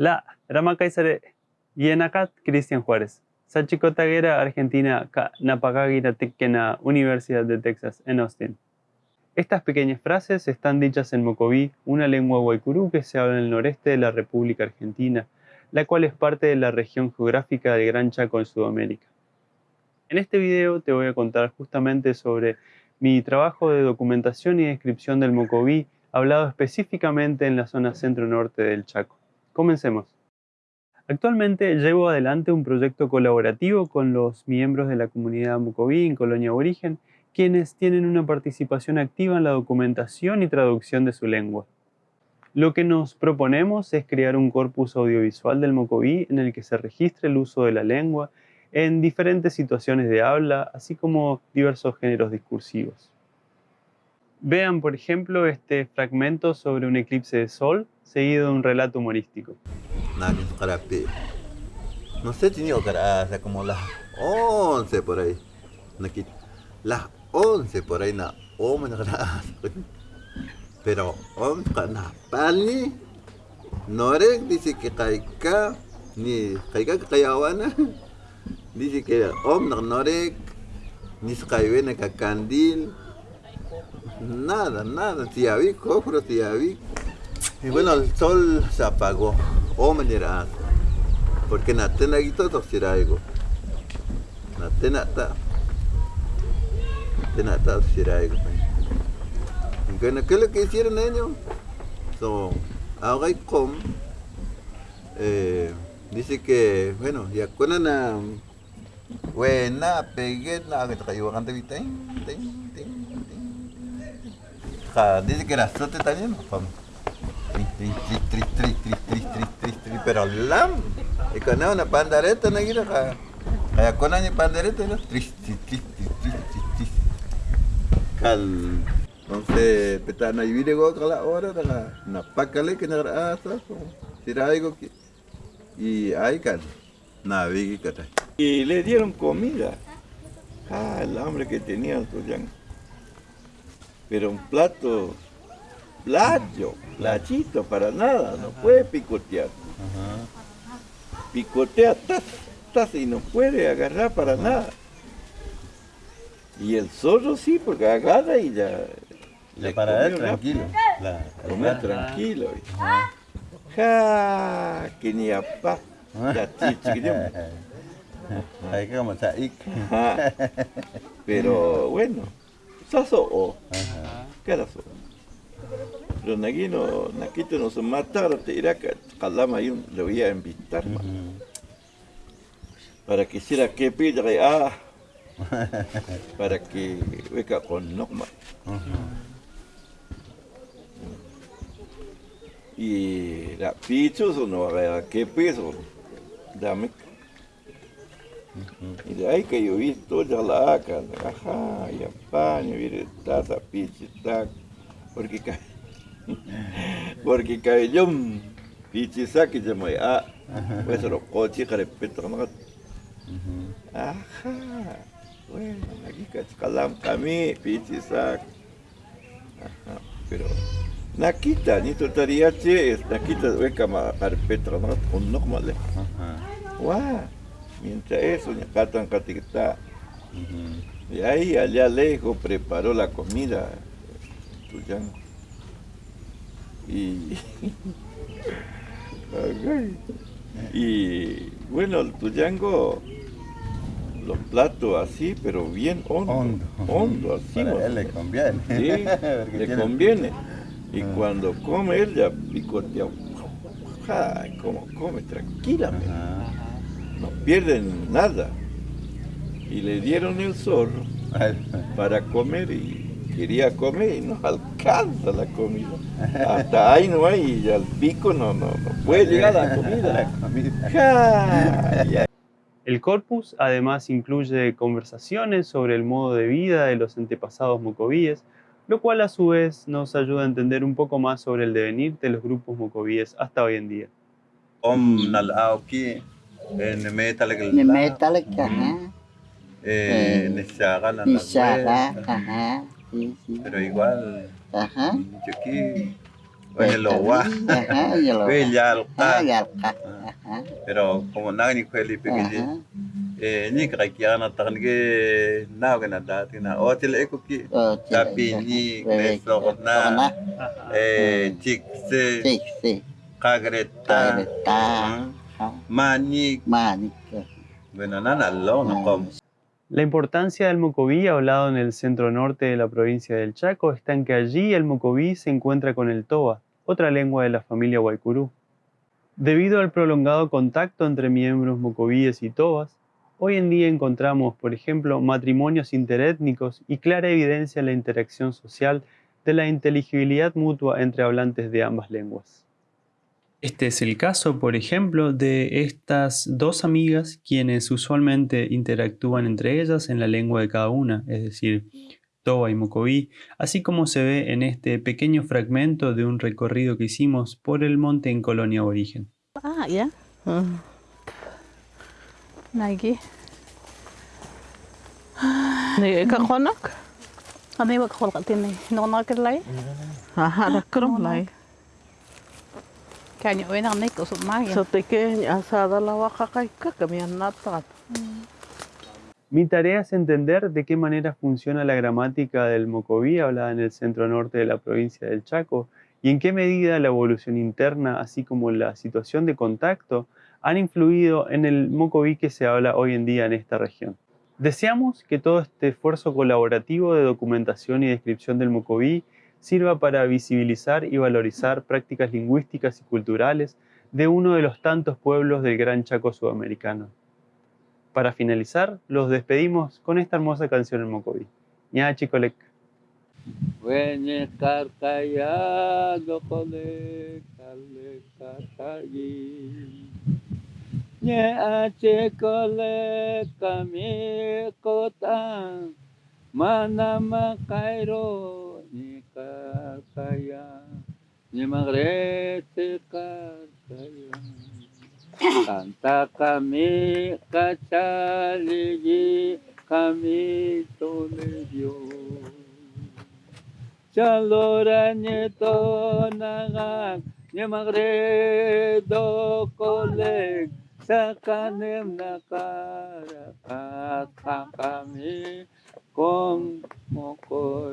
La Ramakaisare Yenakat Cristian Juárez. Sachikotaguera, Argentina, Napagagira Tequena, Universidad de Texas, en Austin. Estas pequeñas frases están dichas en Mocoví, una lengua guaycurú que se habla en el noreste de la República Argentina, la cual es parte de la región geográfica del Gran Chaco en Sudamérica. En este video te voy a contar justamente sobre mi trabajo de documentación y descripción del Mocoví, hablado específicamente en la zona centro-norte del Chaco. Comencemos. Actualmente llevo adelante un proyecto colaborativo con los miembros de la comunidad Mocoví en Colonia Origen, quienes tienen una participación activa en la documentación y traducción de su lengua. Lo que nos proponemos es crear un corpus audiovisual del Mocoví en el que se registre el uso de la lengua en diferentes situaciones de habla, así como diversos géneros discursivos. Vean, por ejemplo, este fragmento sobre un eclipse de sol, seguido de un relato humorístico. No sé, tenía cara, como las 11 por ahí. Las 11 por ahí, na, Pero, om, na, pali, norek, dice que kaika, ni kaika kayawana. Dice que om norek, ni skaiwene ka candil. Nada, nada, tiavi, cofro, tiavi. Y bueno, el sol se apagó. Oh, o menerá. Porque en Atena aquí todo algo. En Atena está. En Atena está algo. Bueno, ¿qué es lo que hicieron ellos? So, ahora y com. Eh, dice que, bueno, ya con una buena pegueta que traigo antes de Dice que era sote también, vamos. Perolam. Ikona una pandareta na gira pandareta no. Tris tris tris tris tris. Kal. Entonces, peta asa. Tirai go ki. Y ahí Y le dieron comida. Ah, el hambre que tenían Pero un plato plato, plachito, para nada, no puede picotear. Picotea, tas, y no puede agarrar para nada. Y el zorro sí, porque agarra y ya... Le para él tranquilo. La, comer tranquilo. Ja, que ni a pa. Ya chiquillo. Hay que como Pero bueno, saso o. ¿Qué era eso? Pero Naguino, Naquito nos mataron, te dirá que Calama yo le voy a invitar para que hiciera que pida ah, para que venga con Nogma. Y la pichos no, ¿qué peso? Dame y de ahí que yo vi toda la aca, ajá, y apaño, vi taza, pichi, tac, porque porque cae yo, pichi, saque, ya me, ah, pues lo coche, respeto, no, ajá, bueno, aquí calam, camí, pichi, sac, ajá, pero, Nakita, ni tu tariache, nakita, ve cama, carpeta, no, con no, male, guau, Mientras eso, Ñacatan Catictá. Y ahí, allá lejos, preparó la comida Tuyango. Y, y bueno, el Tuyango, los platos así, pero bien hondo. Hondo, así. Para él le conviene. Sí, le conviene. Y ah. cuando come, él ya picotea. Como come, tranquilamente no pierden nada. Y le dieron el zorro para comer y quería comer y no alcanza la comida. Hasta ahí no hay, y al pico no, no, puede llegar la comida. El corpus además incluye conversaciones sobre el modo de vida de los antepasados mocovíes, lo cual a su vez nos ayuda a entender un poco más sobre el devenir de los grupos mocovíes hasta hoy en día. Pero igual, Ajá. aquí, oye lo va, oye ya lo Pero como nada ni fue libre que eh ni kaya na tan ge na. ge na dati na o tila eko ki tapi ni nesokot na eh chikse kagreta manik manik benana na lo na kom La importancia del mocoví, hablado en el centro norte de la provincia del Chaco, está en que allí el mocoví se encuentra con el toba, otra lengua de la familia guaycurú. Debido al prolongado contacto entre miembros mocovíes y tobas, hoy en día encontramos, por ejemplo, matrimonios interétnicos y clara evidencia en la interacción social de la inteligibilidad mutua entre hablantes de ambas lenguas. Este es el caso, por ejemplo, de estas dos amigas quienes usualmente interactúan entre ellas en la lengua de cada una, es decir, Toba y Mocoví, así como se ve en este pequeño fragmento de un recorrido que hicimos por el monte en colonia aborigen. Ah, ya. Nagi. Ni ka khonak? Kami wag khol katini. No kirlay. Aha, na krom lai. Kanya oy na nik usum magi. So te ke asada la kai ka kami natat. Mi tarea es entender de qué manera funciona la gramática del mocoví hablada en el centro norte de la provincia del Chaco y en qué medida la evolución interna, así como la situación de contacto, han influido en el mocoví que se habla hoy en día en esta región. Deseamos que todo este esfuerzo colaborativo de documentación y descripción del mocoví sirva para visibilizar y valorizar prácticas lingüísticas y culturales de uno de los tantos pueblos del Gran Chaco sudamericano. Para finalizar, los despedimos con esta hermosa canción en mocoví. Ña chicolec. Wenye karkaya dokole kale katayi. Nye ache kole kami kotan. Mana makairo nikakaya nimagretikakaya Kanta kami kacaligi kami tole Dios Chalora nieto nagak nimagredo koleg Sakanem nakara kakami kami comme mon corps.